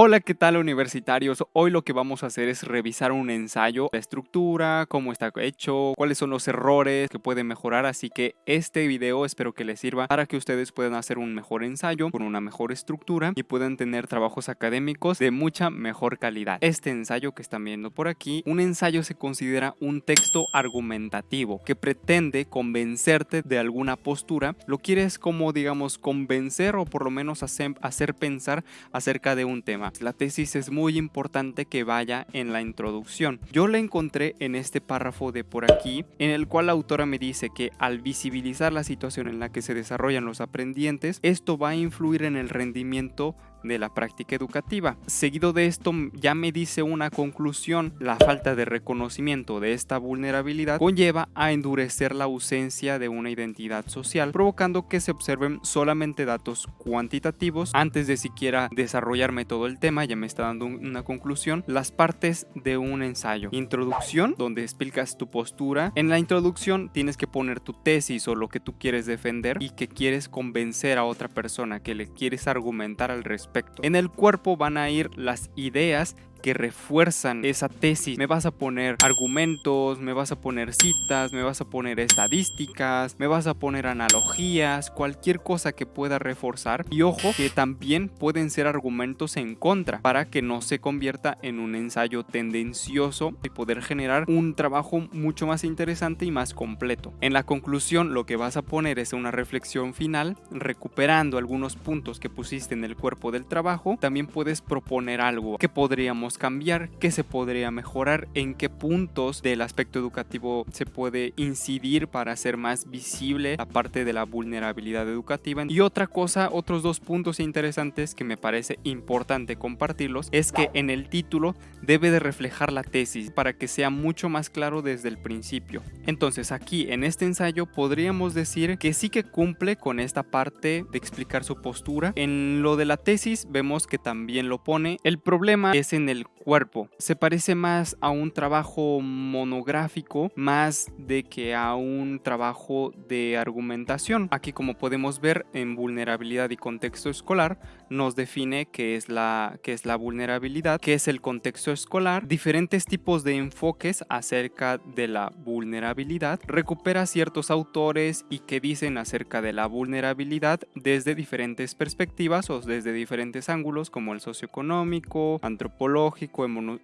Hola, ¿qué tal universitarios? Hoy lo que vamos a hacer es revisar un ensayo, la estructura, cómo está hecho, cuáles son los errores que pueden mejorar, así que este video espero que les sirva para que ustedes puedan hacer un mejor ensayo con una mejor estructura y puedan tener trabajos académicos de mucha mejor calidad. Este ensayo que están viendo por aquí, un ensayo se considera un texto argumentativo que pretende convencerte de alguna postura, lo quieres como digamos convencer o por lo menos hacer, hacer pensar acerca de un tema. La tesis es muy importante que vaya en la introducción. Yo la encontré en este párrafo de por aquí, en el cual la autora me dice que al visibilizar la situación en la que se desarrollan los aprendientes, esto va a influir en el rendimiento de la práctica educativa. Seguido de esto ya me dice una conclusión, la falta de reconocimiento de esta vulnerabilidad conlleva a endurecer la ausencia de una identidad social, provocando que se observen solamente datos cuantitativos antes de siquiera desarrollarme todo el tema, ya me está dando una conclusión, las partes de un ensayo. Introducción, donde explicas tu postura. En la introducción tienes que poner tu tesis o lo que tú quieres defender y que quieres convencer a otra persona, que le quieres argumentar al respecto en el cuerpo van a ir las ideas que refuerzan esa tesis. Me vas a poner argumentos, me vas a poner citas, me vas a poner estadísticas, me vas a poner analogías, cualquier cosa que pueda reforzar. Y ojo que también pueden ser argumentos en contra para que no se convierta en un ensayo tendencioso y poder generar un trabajo mucho más interesante y más completo. En la conclusión lo que vas a poner es una reflexión final recuperando algunos puntos que pusiste en el cuerpo del trabajo. También puedes proponer algo que podríamos cambiar, qué se podría mejorar, en qué puntos del aspecto educativo se puede incidir para hacer más visible la parte de la vulnerabilidad educativa. Y otra cosa, otros dos puntos interesantes que me parece importante compartirlos, es que en el título debe de reflejar la tesis para que sea mucho más claro desde el principio. Entonces aquí en este ensayo podríamos decir que sí que cumple con esta parte de explicar su postura. En lo de la tesis vemos que también lo pone. El problema es en el cuerpo. Se parece más a un trabajo monográfico más de que a un trabajo de argumentación. Aquí como podemos ver en vulnerabilidad y contexto escolar nos define qué es la, qué es la vulnerabilidad, qué es el contexto escolar, diferentes tipos de enfoques acerca de la vulnerabilidad, recupera ciertos autores y que dicen acerca de la vulnerabilidad desde diferentes perspectivas o desde diferentes ángulos como el socioeconómico, antropológico,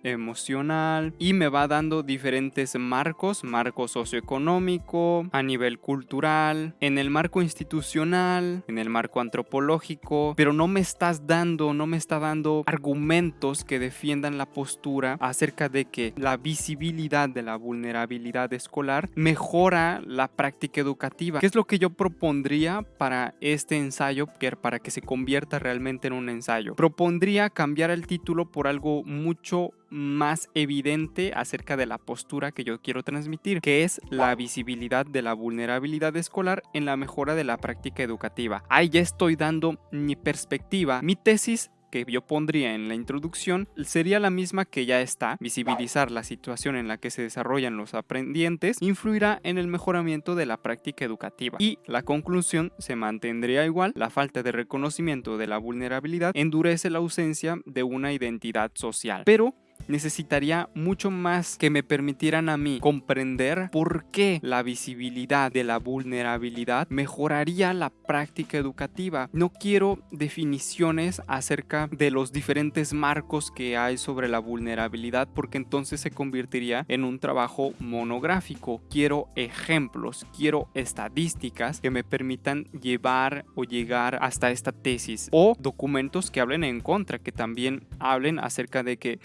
emocional y me va dando diferentes marcos, marco socioeconómico, a nivel cultural, en el marco institucional, en el marco antropológico, pero no me estás dando, no me está dando argumentos que defiendan la postura acerca de que la visibilidad de la vulnerabilidad escolar mejora la práctica educativa. ¿Qué es lo que yo propondría para este ensayo, para que se convierta realmente en un ensayo? Propondría cambiar el título por algo mucho más evidente acerca de la postura que yo quiero transmitir, que es la visibilidad de la vulnerabilidad escolar en la mejora de la práctica educativa. Ahí ya estoy dando mi perspectiva. Mi tesis que yo pondría en la introducción sería la misma que ya está. Visibilizar la situación en la que se desarrollan los aprendientes influirá en el mejoramiento de la práctica educativa. Y la conclusión se mantendría igual. La falta de reconocimiento de la vulnerabilidad endurece la ausencia de una identidad social. Pero necesitaría mucho más que me permitieran a mí comprender por qué la visibilidad de la vulnerabilidad mejoraría la práctica educativa. No quiero definiciones acerca de los diferentes marcos que hay sobre la vulnerabilidad porque entonces se convertiría en un trabajo monográfico. Quiero ejemplos, quiero estadísticas que me permitan llevar o llegar hasta esta tesis o documentos que hablen en contra, que también hablen acerca de que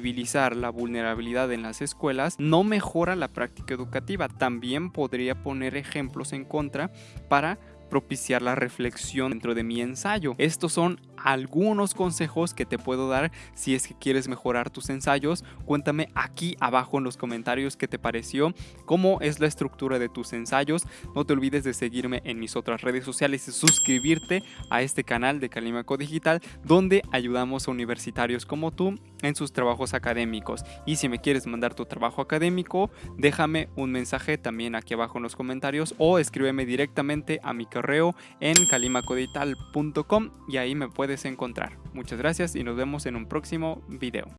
visibilizar la vulnerabilidad en las escuelas no mejora la práctica educativa. También podría poner ejemplos en contra para propiciar la reflexión dentro de mi ensayo. Estos son algunos consejos que te puedo dar si es que quieres mejorar tus ensayos. Cuéntame aquí abajo en los comentarios qué te pareció, cómo es la estructura de tus ensayos. No te olvides de seguirme en mis otras redes sociales y suscribirte a este canal de Calimaco Digital donde ayudamos a universitarios como tú en sus trabajos académicos. Y si me quieres mandar tu trabajo académico, déjame un mensaje también aquí abajo en los comentarios o escríbeme directamente a mi correo en calimacodigital.com y ahí me puedes encontrar. Muchas gracias y nos vemos en un próximo video.